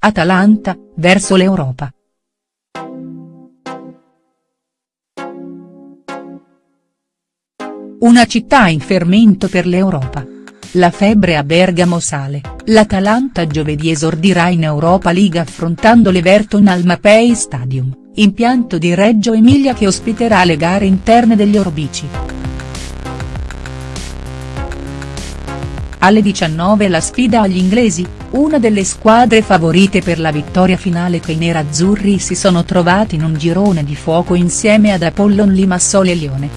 Atalanta, verso l'Europa. Una città in fermento per l'Europa. La febbre a Bergamo sale, l'Atalanta giovedì esordirà in Europa League affrontando l'Everton al Mapei Stadium, impianto di Reggio Emilia che ospiterà le gare interne degli Orbici. Alle 19 la sfida agli inglesi, una delle squadre favorite per la vittoria finale che i nerazzurri si sono trovati in un girone di fuoco insieme ad Apollon Limassol e Lione.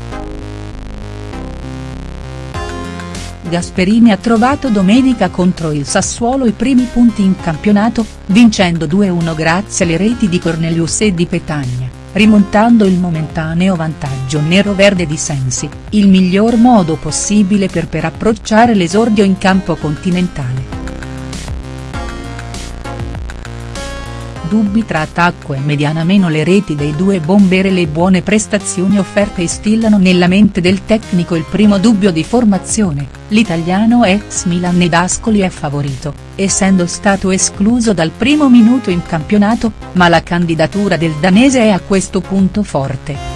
Gasperini ha trovato domenica contro il Sassuolo i primi punti in campionato, vincendo 2-1 grazie alle reti di Cornelius e di Petagna, rimontando il momentaneo vantaggio nero-verde di Sensi, il miglior modo possibile per per approcciare l'esordio in campo continentale. Dubbi tra attacco e mediana meno le reti dei due bomber e le buone prestazioni offerte instillano nella mente del tecnico il primo dubbio di formazione, l'italiano ex Milan ed Ascoli è favorito, essendo stato escluso dal primo minuto in campionato, ma la candidatura del danese è a questo punto forte.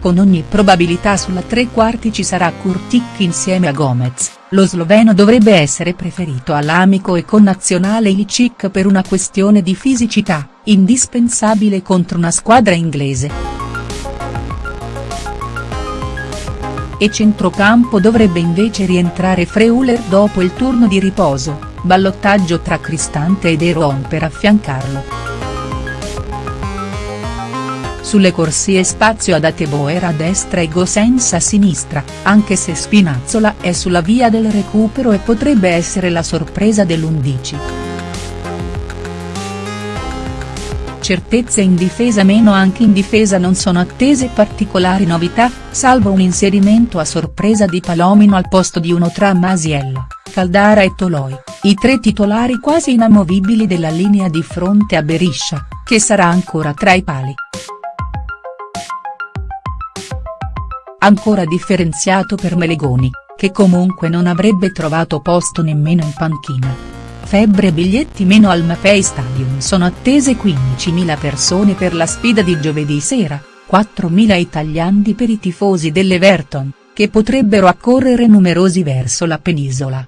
Con ogni probabilità sulla tre quarti ci sarà Kurtic insieme a Gomez, lo sloveno dovrebbe essere preferito all'amico e connazionale Ilicic per una questione di fisicità, indispensabile contro una squadra inglese. E centrocampo dovrebbe invece rientrare Freuler dopo il turno di riposo, ballottaggio tra Cristante ed Eron per affiancarlo. Sulle corsie spazio ad Ateboer a destra e Gosens a sinistra, anche se Spinazzola è sulla via del recupero e potrebbe essere la sorpresa dell'11. Certezze in difesa meno anche in difesa non sono attese particolari novità, salvo un inserimento a sorpresa di Palomino al posto di uno tra Masiello, Caldara e Toloi, i tre titolari quasi inamovibili della linea di fronte a Beriscia, che sarà ancora tra i pali. Ancora differenziato per Melegoni, che comunque non avrebbe trovato posto nemmeno in panchina. Febbre biglietti meno al Mapei Stadium sono attese 15.000 persone per la sfida di giovedì sera, 4.000 italiani per i tifosi dell'Everton, che potrebbero accorrere numerosi verso la penisola.